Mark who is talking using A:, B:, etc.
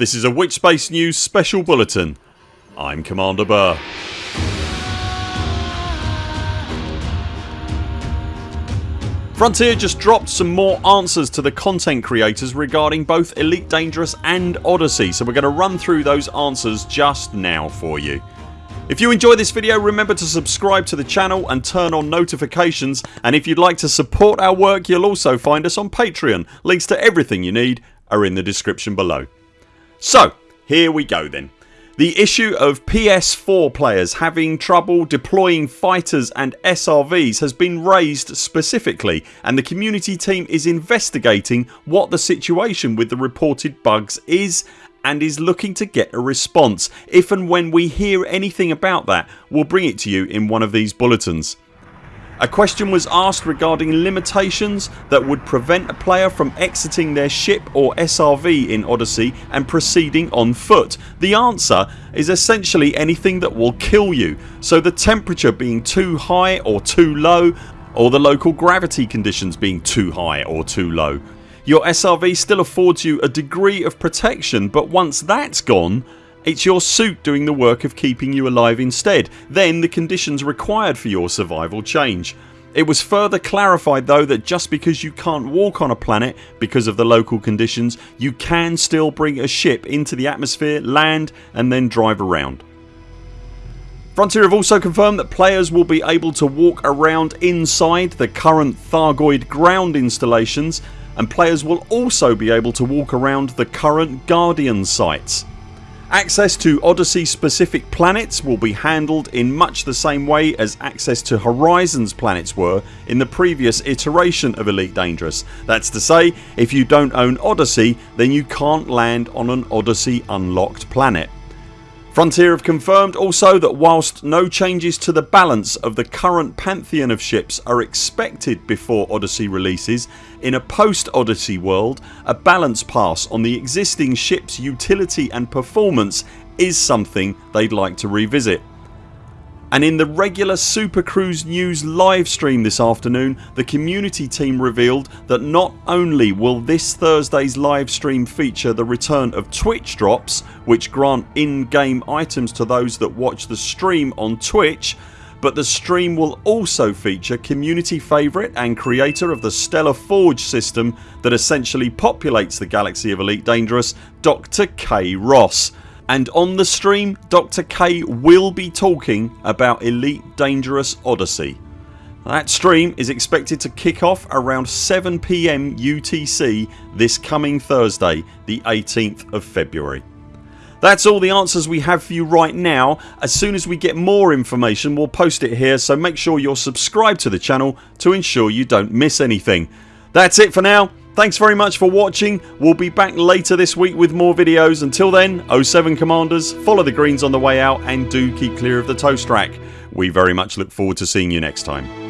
A: This is a Witchspace News special bulletin. I'm Commander Burr. Frontier just dropped some more answers to the content creators regarding both Elite Dangerous and Odyssey so we're going to run through those answers just now for you. If you enjoy this video remember to subscribe to the channel and turn on notifications and if you'd like to support our work you'll also find us on Patreon. Links to everything you need are in the description below. So here we go then. The issue of PS4 players having trouble deploying fighters and SRVs has been raised specifically and the community team is investigating what the situation with the reported bugs is and is looking to get a response. If and when we hear anything about that we'll bring it to you in one of these bulletins. A question was asked regarding limitations that would prevent a player from exiting their ship or SRV in Odyssey and proceeding on foot. The answer is essentially anything that will kill you so the temperature being too high or too low or the local gravity conditions being too high or too low. Your SRV still affords you a degree of protection but once that's gone it's your suit doing the work of keeping you alive instead. Then the conditions required for your survival change. It was further clarified though that just because you can't walk on a planet because of the local conditions you can still bring a ship into the atmosphere, land and then drive around. Frontier have also confirmed that players will be able to walk around inside the current Thargoid ground installations and players will also be able to walk around the current Guardian sites. Access to Odyssey specific planets will be handled in much the same way as access to Horizons planets were in the previous iteration of Elite Dangerous. That's to say if you don't own Odyssey then you can't land on an Odyssey unlocked planet. Frontier have confirmed also that whilst no changes to the balance of the current pantheon of ships are expected before Odyssey releases in a post Odyssey world a balance pass on the existing ships utility and performance is something they'd like to revisit and in the regular Super Cruise News live stream this afternoon the community team revealed that not only will this Thursdays live stream feature the return of Twitch drops which grant in-game items to those that watch the stream on Twitch but the stream will also feature community favourite and creator of the Stellar Forge system that essentially populates the galaxy of Elite Dangerous Dr Kay Ross and on the stream Dr Kay will be talking about Elite Dangerous Odyssey. That stream is expected to kick off around 7pm UTC this coming Thursday the 18th of February. That's all the answers we have for you right now. As soon as we get more information we'll post it here so make sure you're subscribed to the channel to ensure you don't miss anything. That's it for now Thanks very much for watching. We'll be back later this week with more videos. Until then 0 7 CMDRs follow the greens on the way out and do keep clear of the toast rack. We very much look forward to seeing you next time.